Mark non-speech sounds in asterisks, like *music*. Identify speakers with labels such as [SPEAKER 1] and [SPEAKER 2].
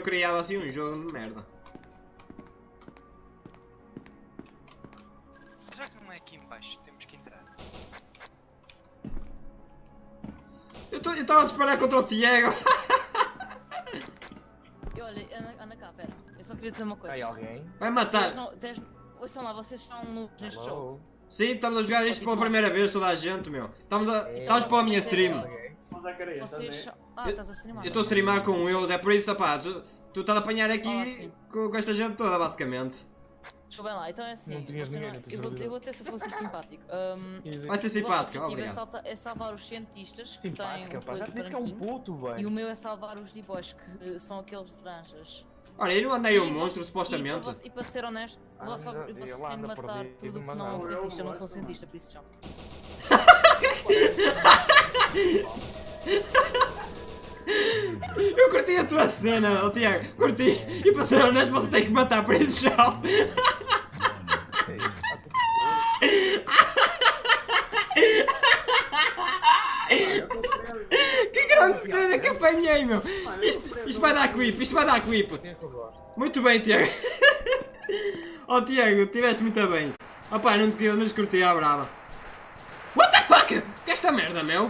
[SPEAKER 1] eu criava assim um jogo de merda.
[SPEAKER 2] Será que não é aqui embaixo que temos que entrar?
[SPEAKER 1] Eu estava a disparar contra o Tiago. *laughs*
[SPEAKER 3] E olha, anda, anda cá, pera. Eu só queria dizer uma coisa.
[SPEAKER 4] Aí alguém?
[SPEAKER 1] Vai matar.
[SPEAKER 3] no- tens- Ouçam lá, vocês são novos neste jogo.
[SPEAKER 1] Sim, estamos a jogar isto pela primeira vez, toda a gente, meu. Estamos, a,
[SPEAKER 4] É.
[SPEAKER 1] estamos para a minha stream.
[SPEAKER 3] Vocês são... Ah,
[SPEAKER 1] Eu-
[SPEAKER 3] estás a streamar.
[SPEAKER 1] Eu estou a streamar com eles, é por isso, opá, tu, tu estás a apanhar
[SPEAKER 3] Ah,
[SPEAKER 1] aqui
[SPEAKER 3] sim.
[SPEAKER 1] com, com esta gente toda, basicamente.
[SPEAKER 3] Desculpem lá, então é assim.
[SPEAKER 4] Não tinhas ninguém teu
[SPEAKER 3] eu, vou, eu vou ter se fosse simpático. Um, *laughs*
[SPEAKER 1] Vai ser
[SPEAKER 3] o
[SPEAKER 1] simpático,
[SPEAKER 3] objetivo é,
[SPEAKER 1] obrigado.
[SPEAKER 3] salta- é salvar os cientistas que têm
[SPEAKER 4] Simpática, pá. Já
[SPEAKER 3] coisa
[SPEAKER 4] te disse que é um puto,
[SPEAKER 3] E o
[SPEAKER 4] velho.
[SPEAKER 3] meu é salvar os D-boys, que eh, são aqueles de laranjas.
[SPEAKER 1] Olha, eu não andei um
[SPEAKER 3] E
[SPEAKER 1] monstro, supostamente.
[SPEAKER 3] E para, e ser honesto,
[SPEAKER 4] Ah,
[SPEAKER 3] vocês têm de matar
[SPEAKER 4] perdido,
[SPEAKER 3] tudo que não é um
[SPEAKER 4] não.
[SPEAKER 3] cientista. Eu não sou cientista, por isso já.
[SPEAKER 1] Eu curti a tua cena, oh, Tiago, curti. E para ser honesto, você tem que matar por isso já. Que grande cena que apanhei, meu. Isto, isto vai dar clipe, isto vai dar
[SPEAKER 4] gosto.
[SPEAKER 1] Muito bem, Tiago. Oh, Tiago, tiveste muito bem. Opá, não te mas curti a brava. What the fuck? Que é esta merda, meu?